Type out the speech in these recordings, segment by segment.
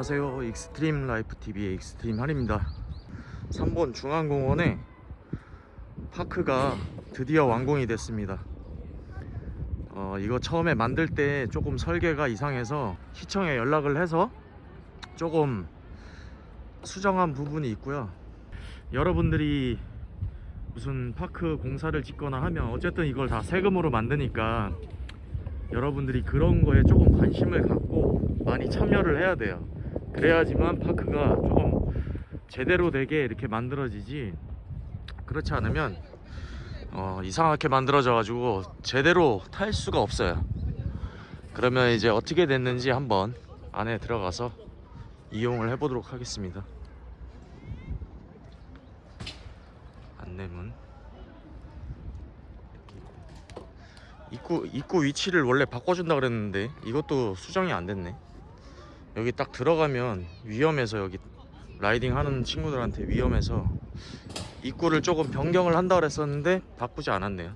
안녕하세요. 익스트림 라이프 TV의 익스트림 한입니다. 3번 중앙공원에 park가 드디어 완공이 됐습니다. 어, 이거 처음에 만들 때 조금 설계가 이상해서 시청에 연락을 해서 조금 수정한 부분이 있고요. 여러분들이 무슨 park 공사를 짓거나 하면 어쨌든 이걸 다 세금으로 만드니까 여러분들이 그런 거에 조금 관심을 갖고 많이 참여를 해야 돼요 그래야지만 파크가 조금 제대로 되게 이렇게 만들어지지. 그렇지 않으면 어, 이상하게 만들어져 가지고 제대로 탈 수가 없어요. 그러면 이제 어떻게 됐는지 한번 안에 들어가서 이용을 해보도록 하겠습니다. 안내문. 입구 입구 위치를 원래 바꿔준다 그랬는데 이것도 수정이 안 됐네. 여기 딱 들어가면 위험해서 여기 riding 하는 친구들한테 위험해서 입구를 조금 변경을 한다 그랬었는데 바꾸지 않았네요.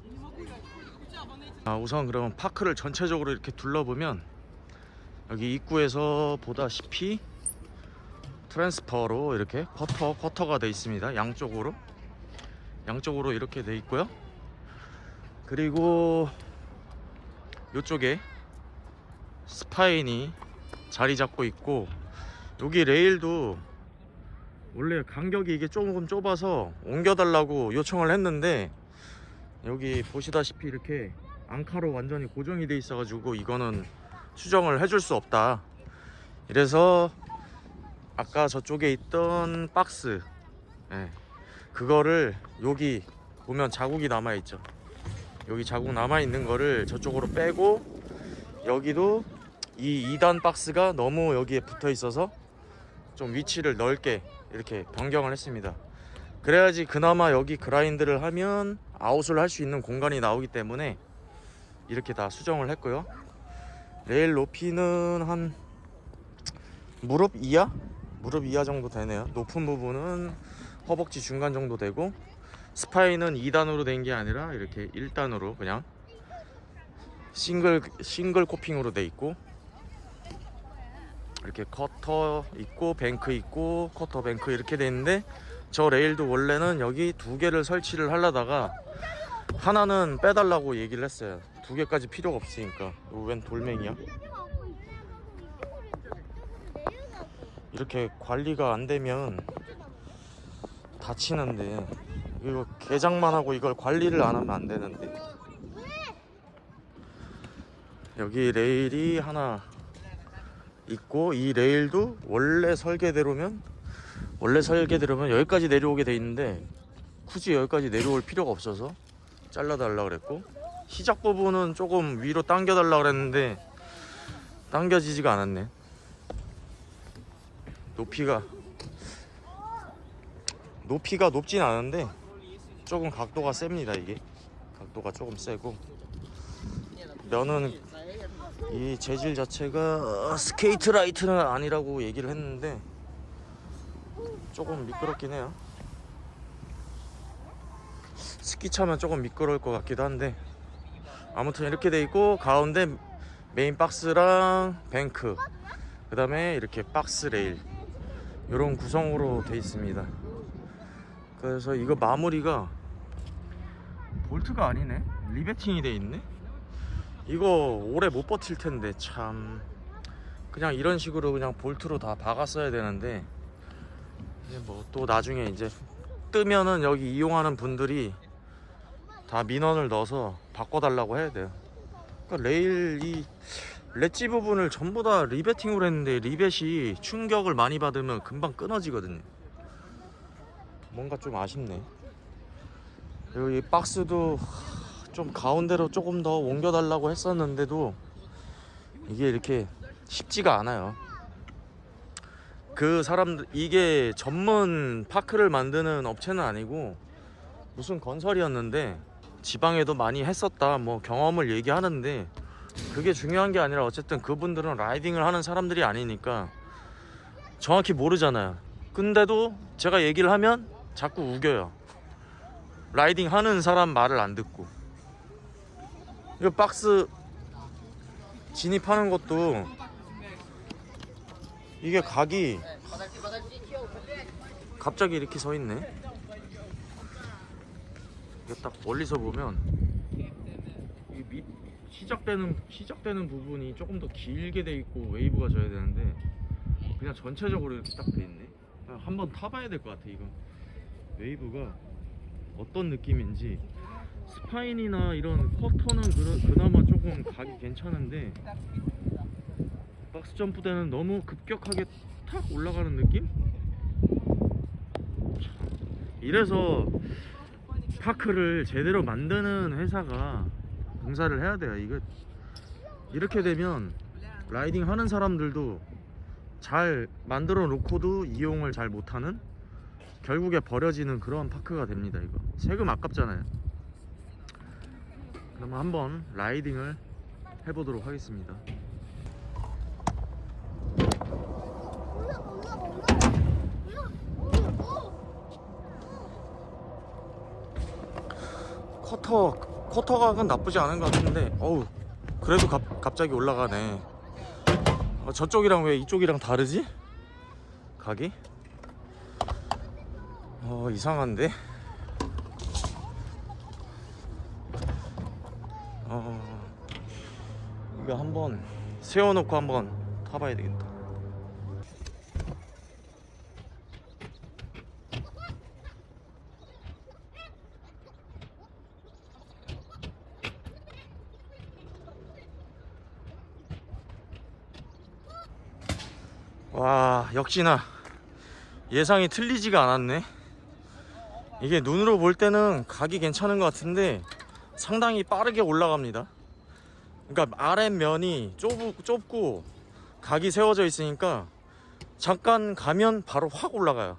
아, 우선 그러면 park를 전체적으로 이렇게 둘러보면 여기 입구에서 보다시피 transfer로 이렇게 커터 커터가 돼 있습니다. 양쪽으로 양쪽으로 이렇게 돼 있고요. 그리고 이쪽에 스파인이 자리 잡고 있고 여기 레일도 원래 간격이 이게 조금 좁아서 옮겨달라고 요청을 했는데 여기 보시다시피 이렇게 앙카로 완전히 고정이 돼 있어 가지고 이거는 수정을 해줄 수 없다. 이래서 아까 저쪽에 있던 박스 예, 그거를 여기 보면 자국이 남아 있죠. 여기 자국 남아 있는 거를 저쪽으로 빼고 여기도 이 2단 박스가 너무 여기에 붙어 있어서 좀 위치를 넓게 이렇게 변경을 했습니다. 그래야지 그나마 여기 그라인드를 하면 아웃을 할 수 있는 공간이 나오기 때문에 이렇게 다 수정을 했고요. 레일 높이는 한 무릎 이하? 무릎 이하 정도 되네요. 높은 부분은 허벅지 중간 정도 되고 spine은 2단으로 된 게 아니라 이렇게 1단으로 그냥 싱글 싱글 coping으로 돼 있고 이렇게 quarter 있고 bank 있고 quarter bank 이렇게 돼 있는데 저 레일도 원래는 여기 두 개를 설치를 하려다가 하나는 빼달라고 얘기를 했어요. 두 개까지 필요가 없으니까. 웬 돌멩이야? 이렇게 관리가 안 되면 다치는데 이거 개장만 하고 이걸 관리를 안 하면 안 되는데. 여기 레일이 하나 있고 이 레일도 원래 설계대로면 원래 설계대로면 여기까지 내려오게 돼 있는데 굳이 여기까지 내려올 필요가 없어서 잘라 달라 그랬고 시작 부분은 조금 위로 당겨 달라 그랬는데 당겨지지가 않았네. 높이가 높이가 높진 않은데 조금 각도가 셉니다 이게. 각도가 조금 세고. 면은 이 재질 자체가 Skatelite는 아니라고 얘기를 했는데 조금 미끄럽긴 해요. 습기 차면 조금 미끄러울 것 같기도 한데 아무튼 이렇게 돼 있고 가운데 메인 박스랑 bank 그 다음에 이렇게 박스 레일 이런 구성으로 돼 있습니다. 그래서 이거 마무리가 볼트가 아니네? riveting이 돼 있네 이거 오래 못 버틸 텐데 참. 그냥 이런 식으로 그냥 볼트로 다 박았어야 되는데 뭐 또 나중에 이제 뜨면은 여기 이용하는 분들이 다 민원을 넣어서 바꿔달라고 해야 돼요. 그러니까 레일 이 렛지 부분을 전부 다 riveting으로 했는데 리벳이 충격을 많이 받으면 금방 끊어지거든요. 뭔가 좀 아쉽네. 여기 박스도 좀 가운데로 조금 더 옮겨달라고 했었는데도 이게 이렇게 쉽지가 않아요. 그 사람들 이게 전문 파크를 만드는 업체는 아니고 무슨 건설이었는데 지방에도 많이 했었다 뭐 경험을 얘기하는데 그게 중요한 게 아니라 어쨌든 그분들은 라이딩을 하는 사람들이 아니니까 정확히 모르잖아요. 근데도 제가 얘기를 하면 자꾸 우겨요. 라이딩 하는 사람 말을 안 듣고 이거 박스 진입하는 것도 이게 각이 갑자기 이렇게 서 있네. 이게 딱 멀리서 보면 이 밑, 시작되는 시작되는 부분이 조금 더 길게 돼 있고 웨이브가 져야 되는데 그냥 전체적으로 이렇게 딱 돼 있네. 한번 타봐야 될 것 같아 이거. 웨이브가 어떤 느낌인지 spine이나 이런 quarter는 그, 그나마 조금 각이 괜찮은데 박스 점프 때는 너무 급격하게 탁 올라가는 느낌? 참, 이래서 park를 제대로 만드는 회사가 공사를 해야 돼요. 이거 이렇게 되면 riding 하는 사람들도 잘 만들어 놓고도 이용을 잘 못하는 결국에 버려지는 그런 파크가 됩니다. 이거 세금 아깝잖아요. 그러면 한번 라이딩을 해보도록 하겠습니다. 커터 커터각은 나쁘지 않은 것 같은데 어우 그래도 갑, 갑자기 올라가네 어, 저쪽이랑 왜 이쪽이랑 다르지? 각이? 어 이상한데 어 이거 한번 세워놓고 한번 타봐야 되겠다. 와 역시나 예상이 틀리지가 않았네. 이게 눈으로 볼 때는 각이 괜찮은 것 같은데 상당히 빠르게 올라갑니다 그러니까 아랫면이 좁, 좁고 각이 세워져 있으니까 잠깐 가면 바로 확 올라가요.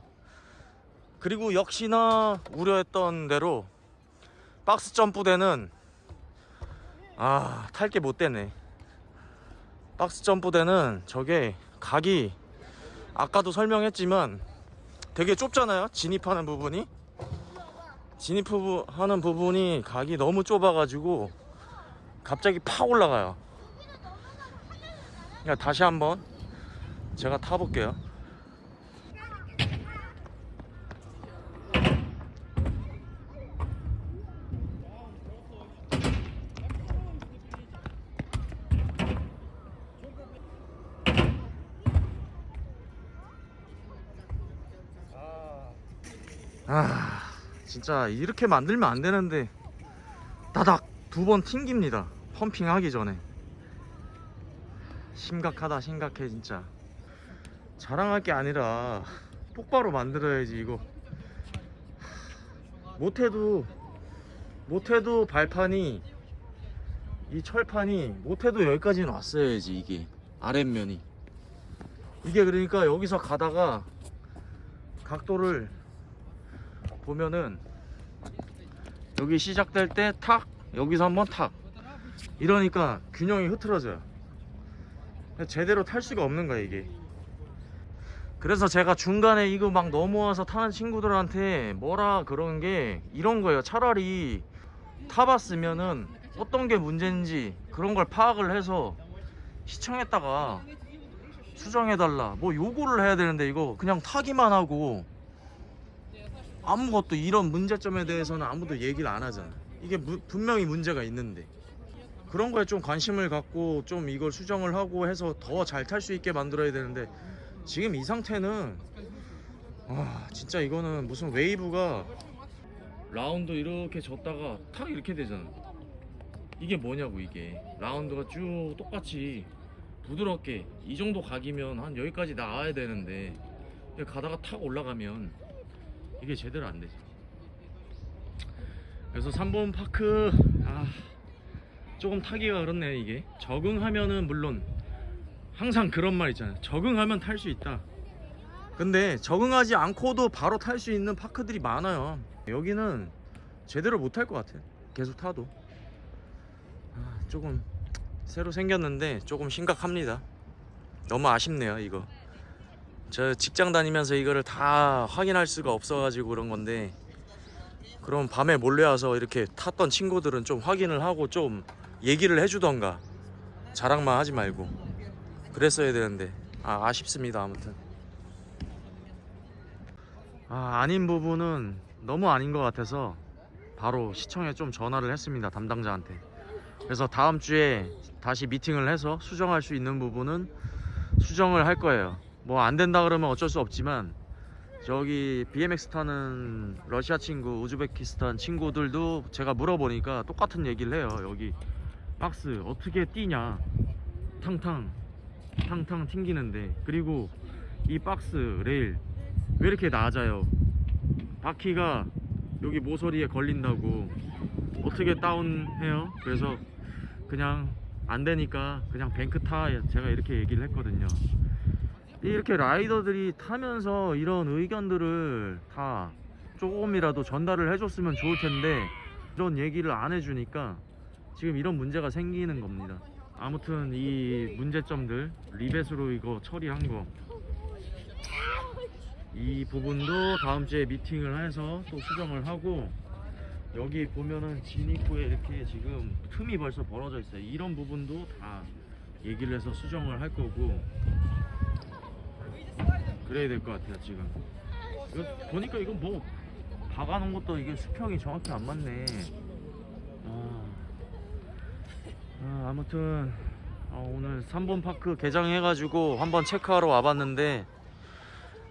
그리고 역시나 우려했던 대로 박스 점프대는 아 탈 게 못 되네. 박스 점프대는 저게 각이 아까도 설명했지만 되게 좁잖아요 진입하는 부분이. 진입하는 부분이 각이 너무 좁아가지고 갑자기 팍 올라가요. 그러니까 다시 한번 제가 타볼게요. 아 진짜 이렇게 만들면 안 되는데 다닥 두 번 튕깁니다 펌핑 하기 전에. 심각하다 심각해 진짜. 자랑할 게 아니라 똑바로 만들어야지 이거. 못해도 못해도 발판이 이 철판이 못해도 여기까지는 왔어야지 이게. 아랫면이. 이게 그러니까 여기서 가다가 각도를 보면은 여기 시작될 때 탁 여기서 한번 탁 이러니까 균형이 흐트러져요. 제대로 탈 수가 없는 거야 이게. 그래서 제가 중간에 이거 막 넘어와서 타는 친구들한테 뭐라 그런 게 이런 거예요. 차라리 타봤으면은 어떤 게 문제인지 그런 걸 파악을 해서 시청했다가 수정해달라. 뭐 요구를 해야 되는데 이거 그냥 타기만 하고 아무것도 이런 문제점에 대해서는 아무도 얘기를 안 하잖아. 이게 무- 분명히 문제가 있는데 그런 거에 좀 관심을 갖고 좀 이걸 수정을 하고 해서 더 잘 탈 수 있게 만들어야 되는데 지금 이 상태는 와 진짜 이거는 무슨 웨이브가 라운드 이렇게 졌다가 탁 이렇게 되잖아. 이게 뭐냐고 이게. 라운드가 쭉 똑같이 부드럽게 이 정도 각이면 한 여기까지 나와야 되는데 가다가 탁 올라가면 이게 제대로 안 되죠. 그래서 3번 파크 아 조금 타기가 그렇네 이게 적응하면은 물론 항상 그런 말 있잖아요. 적응하면 탈 수 있다. 근데 적응하지 않고도 바로 탈 수 있는 파크들이 많아요. 여기는 제대로 못 탈 것 같아. 계속 타도 아, 조금 새로 생겼는데 조금 심각합니다. 너무 아쉽네요 이거. 저 직장 다니면서 이거를 다 확인할 수가 없어가지고 그런 건데 그럼 밤에 몰래 와서 이렇게 탔던 친구들은 좀 확인을 하고 좀 얘기를 해주던가. 자랑만 하지 말고. 그랬어야 되는데. 아, 아쉽습니다 아무튼. 아, 아닌 부분은 너무 아닌 것 같아서 바로 시청에 좀 전화를 했습니다 담당자한테. 그래서 다음 주에 다시 미팅을 해서 수정할 수 있는 부분은 수정을 할 거예요. 뭐 안 된다 그러면 어쩔 수 없지만 저기 BMX 타는 러시아 친구 우즈베키스탄 친구들도 제가 물어보니까 똑같은 얘기를 해요 여기 박스 어떻게 뛰냐? 탕탕 탕탕 튕기는데. 그리고 이 박스 레일 왜 이렇게 낮아요? 바퀴가 여기 모서리에 걸린다고 어떻게 다운해요? 그래서 그냥 안 되니까 그냥 뱅크 타 제가 이렇게 얘기를 했거든요. 이렇게 라이더들이 타면서 이런 의견들을 다 조금이라도 전달을 해줬으면 좋을 텐데 이런 얘기를 안 해주니까 지금 이런 문제가 생기는 겁니다. 아무튼 이 문제점들 리벳으로 이거 처리한 거. 이 부분도 다음 주에 미팅을 해서 또 수정을 하고 여기 보면은 진 입구에 이렇게 지금 틈이 벌써 벌어져 있어요. 이런 부분도 다 얘기를 해서 수정을 할 거고 그래야 될 것 같아요 지금. 이거 보니까 이거 뭐 박아놓은 것도 이게 수평이 정확히 안 맞네. 아, 아, 아무튼 어, 오늘 3번 파크 개장해가지고 한번 체크하러 와봤는데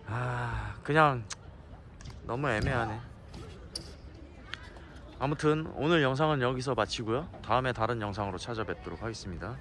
아 그냥 너무 애매하네. 아무튼 오늘 영상은 여기서 마치고요. 다음에 다른 영상으로 찾아뵙도록 하겠습니다